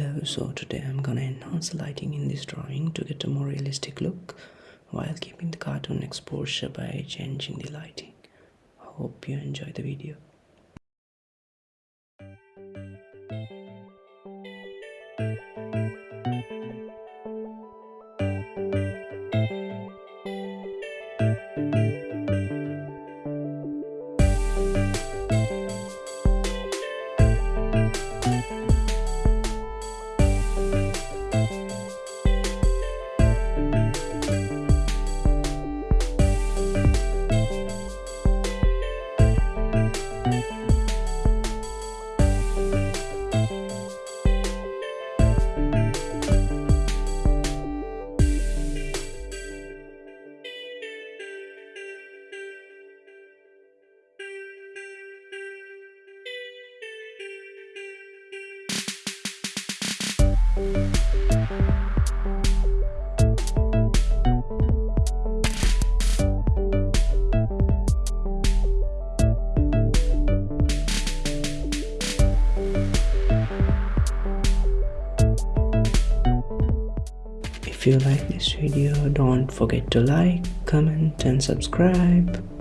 Hello, so today I'm gonna enhance the lighting in this drawing to get a more realistic look while keeping the cartoon exposure by changing the lighting. Hope you enjoy the video. If you like this video, don't forget to like, comment and subscribe.